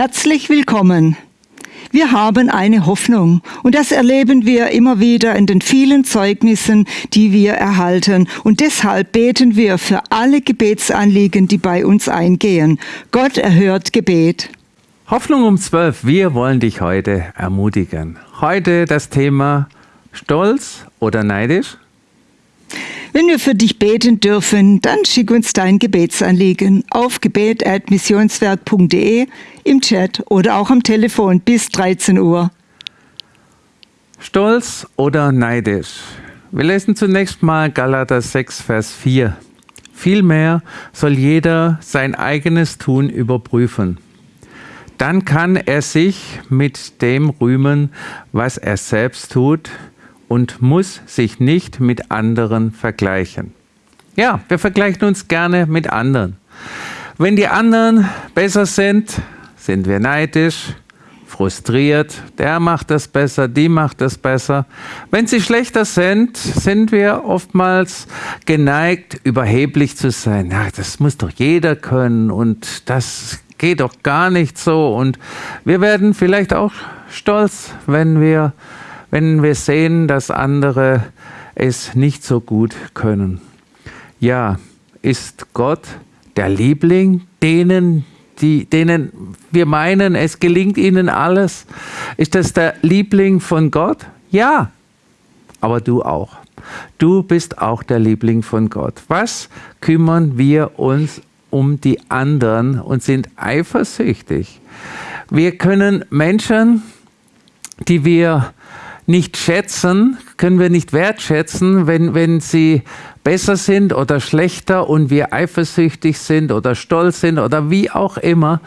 Herzlich willkommen. Wir haben eine Hoffnung und das erleben wir immer wieder in den vielen Zeugnissen, die wir erhalten. Und deshalb beten wir für alle Gebetsanliegen, die bei uns eingehen. Gott erhört Gebet. Hoffnung um 12. Wir wollen dich heute ermutigen. Heute das Thema Stolz oder neidisch? Wenn wir für dich beten dürfen, dann schick uns dein Gebetsanliegen auf gebet.missionswerk.de im Chat oder auch am Telefon bis 13 Uhr. Stolz oder neidisch? Wir lesen zunächst mal Galater 6, Vers 4. Vielmehr soll jeder sein eigenes Tun überprüfen. Dann kann er sich mit dem rühmen, was er selbst tut, und muss sich nicht mit anderen vergleichen. Ja, wir vergleichen uns gerne mit anderen. Wenn die anderen besser sind, sind wir neidisch, frustriert, der macht das besser, die macht das besser. Wenn sie schlechter sind, sind wir oftmals geneigt, überheblich zu sein. Ja, das muss doch jeder können und das geht doch gar nicht so. Und wir werden vielleicht auch stolz, wenn wir wenn wir sehen, dass andere es nicht so gut können. Ja, ist Gott der Liebling, denen, die, denen wir meinen, es gelingt ihnen alles? Ist das der Liebling von Gott? Ja, aber du auch. Du bist auch der Liebling von Gott. Was kümmern wir uns um die anderen und sind eifersüchtig? Wir können Menschen, die wir nicht schätzen, können wir nicht wertschätzen, wenn, wenn sie besser sind oder schlechter und wir eifersüchtig sind oder stolz sind oder wie auch immer,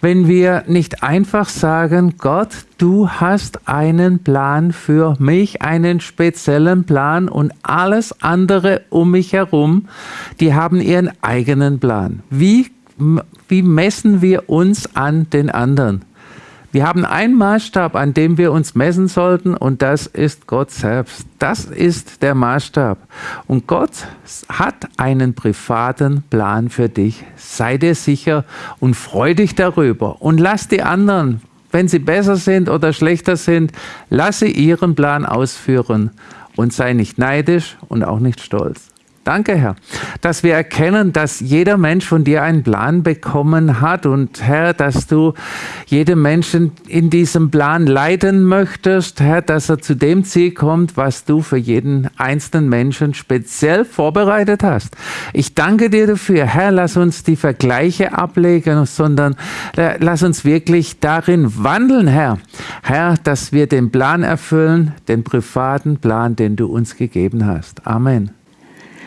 wenn wir nicht einfach sagen, Gott, du hast einen Plan für mich, einen speziellen Plan und alles andere um mich herum, die haben ihren eigenen Plan. Wie, wie messen wir uns an den anderen? Wir haben einen Maßstab, an dem wir uns messen sollten, und das ist Gott selbst. Das ist der Maßstab. Und Gott hat einen privaten Plan für dich. Sei dir sicher und freu dich darüber. Und lass die anderen, wenn sie besser sind oder schlechter sind, lass sie ihren Plan ausführen. Und sei nicht neidisch und auch nicht stolz. Danke, Herr, dass wir erkennen, dass jeder Mensch von dir einen Plan bekommen hat und Herr, dass du jedem Menschen in diesem Plan leiten möchtest, Herr, dass er zu dem Ziel kommt, was du für jeden einzelnen Menschen speziell vorbereitet hast. Ich danke dir dafür, Herr, lass uns die Vergleiche ablegen, sondern lass uns wirklich darin wandeln, Herr. Herr, dass wir den Plan erfüllen, den privaten Plan, den du uns gegeben hast. Amen.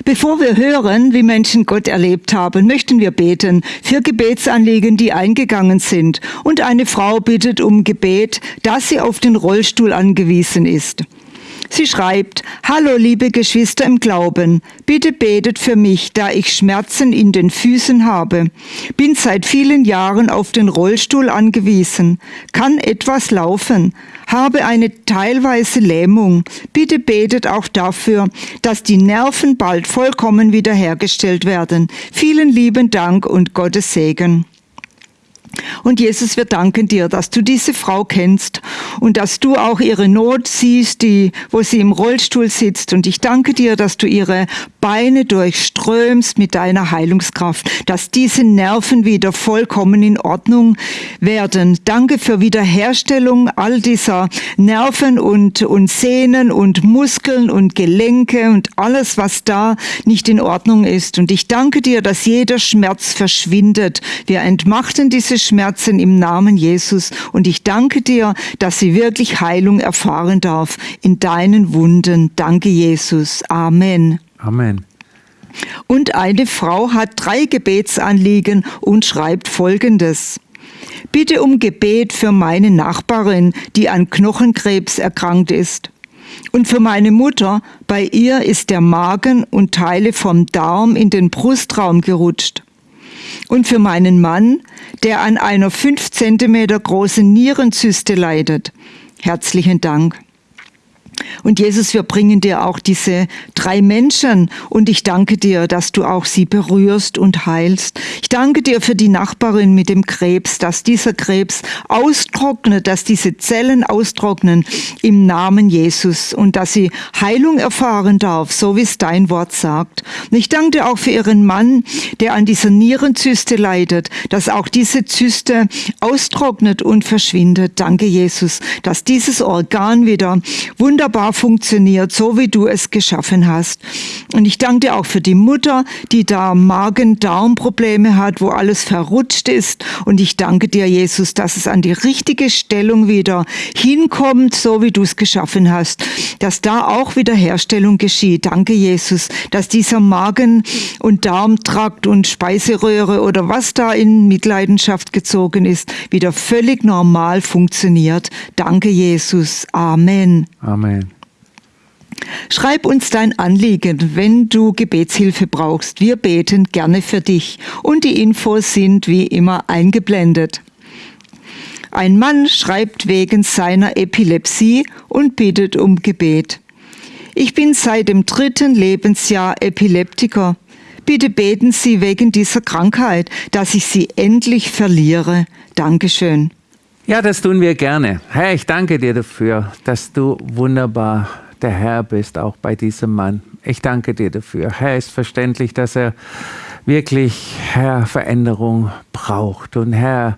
Bevor wir hören, wie Menschen Gott erlebt haben, möchten wir beten für Gebetsanliegen, die eingegangen sind. Und eine Frau bittet um Gebet, dass sie auf den Rollstuhl angewiesen ist. Sie schreibt, Hallo liebe Geschwister im Glauben, bitte betet für mich, da ich Schmerzen in den Füßen habe. Bin seit vielen Jahren auf den Rollstuhl angewiesen, kann etwas laufen, habe eine teilweise Lähmung. Bitte betet auch dafür, dass die Nerven bald vollkommen wiederhergestellt werden. Vielen lieben Dank und Gottes Segen. Und Jesus, wir danken dir, dass du diese Frau kennst und dass du auch ihre Not siehst, die, wo sie im Rollstuhl sitzt. Und ich danke dir, dass du ihre Beine durchströmst mit deiner Heilungskraft, dass diese Nerven wieder vollkommen in Ordnung werden. Danke für Wiederherstellung all dieser Nerven und, und Sehnen und Muskeln und Gelenke und alles, was da nicht in Ordnung ist. Und ich danke dir, dass jeder Schmerz verschwindet. Wir entmachten diese Schmerzen im Namen Jesus. Und ich danke dir, dass sie wirklich Heilung erfahren darf in deinen Wunden. Danke, Jesus. Amen. Amen. Und eine Frau hat drei Gebetsanliegen und schreibt Folgendes. Bitte um Gebet für meine Nachbarin, die an Knochenkrebs erkrankt ist. Und für meine Mutter, bei ihr ist der Magen und Teile vom Darm in den Brustraum gerutscht und für meinen Mann, der an einer fünf Zentimeter großen Nierenzyste leidet. Herzlichen Dank. Und Jesus, wir bringen dir auch diese drei Menschen und ich danke dir, dass du auch sie berührst und heilst. Ich danke dir für die Nachbarin mit dem Krebs, dass dieser Krebs austrocknet, dass diese Zellen austrocknen im Namen Jesus und dass sie Heilung erfahren darf, so wie es dein Wort sagt. Und ich danke dir auch für ihren Mann, der an dieser Nierenzyste leidet, dass auch diese Zyste austrocknet und verschwindet. Danke, Jesus, dass dieses Organ wieder wunderbar funktioniert, so wie du es geschaffen hast. Und ich danke dir auch für die Mutter, die da Magen-Darm-Probleme hat, wo alles verrutscht ist. Und ich danke dir, Jesus, dass es an die richtige Stellung wieder hinkommt, so wie du es geschaffen hast, dass da auch Wiederherstellung geschieht. Danke, Jesus, dass dieser Magen- und Darmtrakt und Speiseröhre oder was da in Mitleidenschaft gezogen ist, wieder völlig normal funktioniert. Danke, Jesus. Amen. Amen. Schreib uns dein Anliegen, wenn du Gebetshilfe brauchst. Wir beten gerne für dich und die Infos sind wie immer eingeblendet. Ein Mann schreibt wegen seiner Epilepsie und bittet um Gebet. Ich bin seit dem dritten Lebensjahr Epileptiker. Bitte beten Sie wegen dieser Krankheit, dass ich sie endlich verliere. Dankeschön. Ja, das tun wir gerne. Herr, ich danke dir dafür, dass du wunderbar der Herr bist, auch bei diesem Mann. Ich danke dir dafür. Herr, ist verständlich, dass er wirklich, Herr, Veränderung braucht. Und Herr,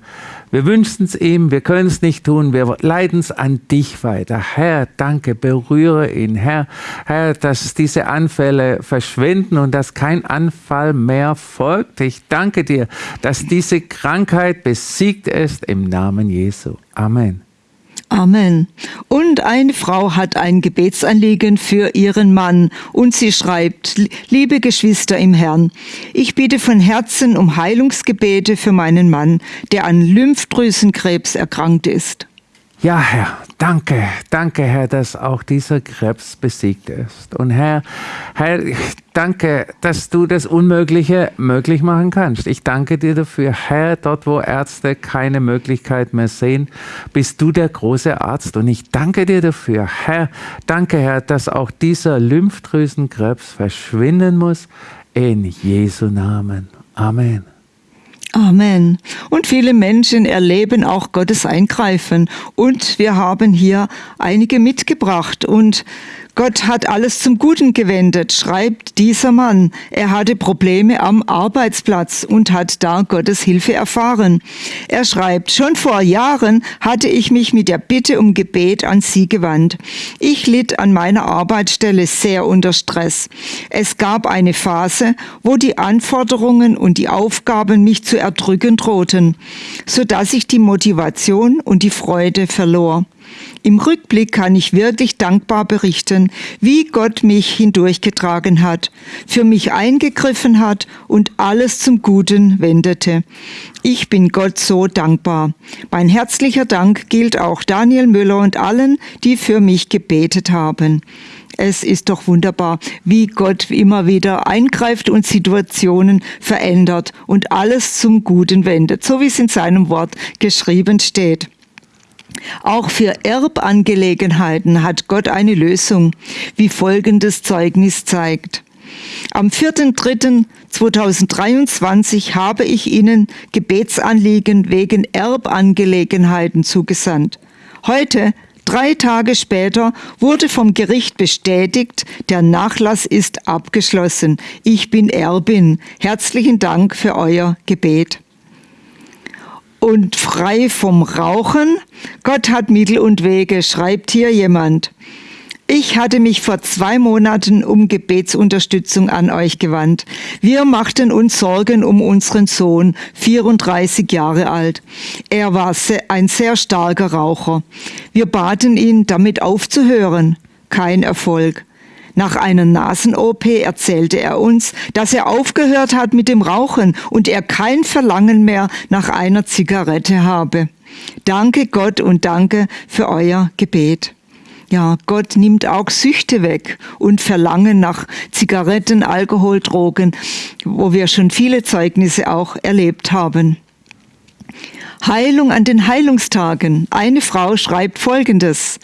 wir wünschen es ihm, wir können es nicht tun, wir leiten es an dich weiter. Herr, danke, berühre ihn. Herr, Herr, dass diese Anfälle verschwinden und dass kein Anfall mehr folgt. Ich danke dir, dass diese Krankheit besiegt ist im Namen Jesu. Amen. Amen. Und eine Frau hat ein Gebetsanliegen für ihren Mann und sie schreibt, liebe Geschwister im Herrn, ich bitte von Herzen um Heilungsgebete für meinen Mann, der an Lymphdrüsenkrebs erkrankt ist. Ja, Herr, danke, danke, Herr, dass auch dieser Krebs besiegt ist. Und Herr, Herr, danke, dass du das Unmögliche möglich machen kannst. Ich danke dir dafür, Herr, dort, wo Ärzte keine Möglichkeit mehr sehen, bist du der große Arzt. Und ich danke dir dafür, Herr, danke, Herr, dass auch dieser Lymphdrüsenkrebs verschwinden muss. In Jesu Namen. Amen. Amen. Und viele Menschen erleben auch Gottes Eingreifen. Und wir haben hier einige mitgebracht. Und Gott hat alles zum Guten gewendet, schreibt dieser Mann. Er hatte Probleme am Arbeitsplatz und hat da Gottes Hilfe erfahren. Er schreibt, schon vor Jahren hatte ich mich mit der Bitte um Gebet an Sie gewandt. Ich litt an meiner Arbeitsstelle sehr unter Stress. Es gab eine Phase, wo die Anforderungen und die Aufgaben mich zu erdrücken drohten, so dass ich die Motivation und die Freude verlor. Im Rückblick kann ich wirklich dankbar berichten, wie Gott mich hindurchgetragen hat, für mich eingegriffen hat und alles zum Guten wendete. Ich bin Gott so dankbar. Mein herzlicher Dank gilt auch Daniel Müller und allen, die für mich gebetet haben. Es ist doch wunderbar, wie Gott immer wieder eingreift und Situationen verändert und alles zum Guten wendet, so wie es in seinem Wort geschrieben steht. Auch für Erbangelegenheiten hat Gott eine Lösung, wie folgendes Zeugnis zeigt. Am 4.3.2023 habe ich Ihnen Gebetsanliegen wegen Erbangelegenheiten zugesandt. Heute, drei Tage später, wurde vom Gericht bestätigt, der Nachlass ist abgeschlossen. Ich bin Erbin. Herzlichen Dank für euer Gebet und frei vom Rauchen. Gott hat Mittel und Wege, schreibt hier jemand. Ich hatte mich vor zwei Monaten um Gebetsunterstützung an euch gewandt. Wir machten uns Sorgen um unseren Sohn, 34 Jahre alt. Er war ein sehr starker Raucher. Wir baten ihn, damit aufzuhören. Kein Erfolg. Nach einer Nasen-OP erzählte er uns, dass er aufgehört hat mit dem Rauchen und er kein Verlangen mehr nach einer Zigarette habe. Danke Gott und danke für euer Gebet. Ja, Gott nimmt auch Süchte weg und Verlangen nach Zigaretten, Alkohol, Drogen, wo wir schon viele Zeugnisse auch erlebt haben. Heilung an den Heilungstagen. Eine Frau schreibt Folgendes.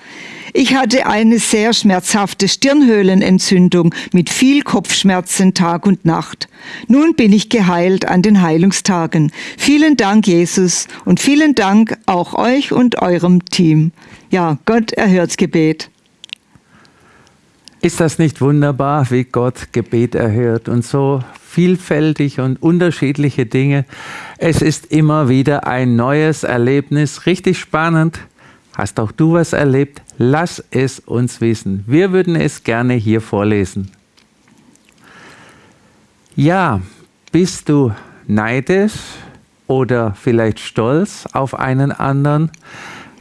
Ich hatte eine sehr schmerzhafte Stirnhöhlenentzündung mit viel Kopfschmerzen Tag und Nacht. Nun bin ich geheilt an den Heilungstagen. Vielen Dank, Jesus, und vielen Dank auch euch und eurem Team. Ja, Gott erhört Gebet. Ist das nicht wunderbar, wie Gott Gebet erhört und so vielfältig und unterschiedliche Dinge? Es ist immer wieder ein neues Erlebnis, richtig spannend. Hast auch du was erlebt? Lass es uns wissen. Wir würden es gerne hier vorlesen. Ja, bist du neidisch oder vielleicht stolz auf einen anderen?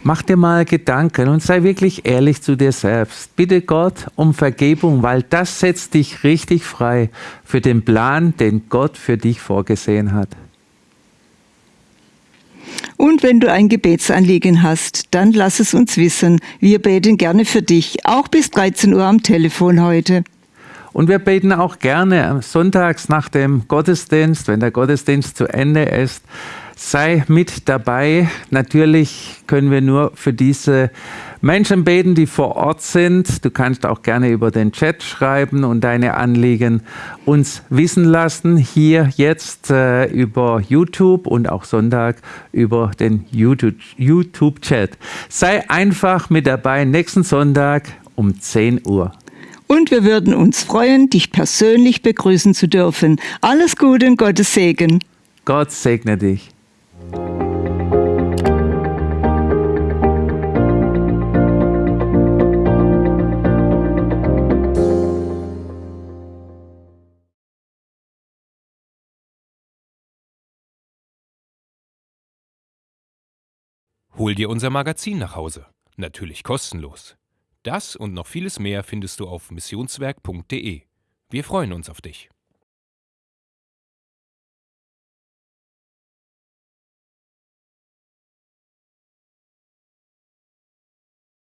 Mach dir mal Gedanken und sei wirklich ehrlich zu dir selbst. Bitte Gott um Vergebung, weil das setzt dich richtig frei für den Plan, den Gott für dich vorgesehen hat. Und wenn du ein Gebetsanliegen hast, dann lass es uns wissen. Wir beten gerne für dich, auch bis 13 Uhr am Telefon heute. Und wir beten auch gerne sonntags nach dem Gottesdienst, wenn der Gottesdienst zu Ende ist. Sei mit dabei. Natürlich können wir nur für diese Menschen beten, die vor Ort sind. Du kannst auch gerne über den Chat schreiben und deine Anliegen uns wissen lassen. Hier jetzt äh, über YouTube und auch Sonntag über den YouTube-Chat. Sei einfach mit dabei nächsten Sonntag um 10 Uhr. Und wir würden uns freuen, dich persönlich begrüßen zu dürfen. Alles Gute und Gottes Segen. Gott segne dich. Hol dir unser Magazin nach Hause. Natürlich kostenlos. Das und noch vieles mehr findest du auf missionswerk.de. Wir freuen uns auf dich.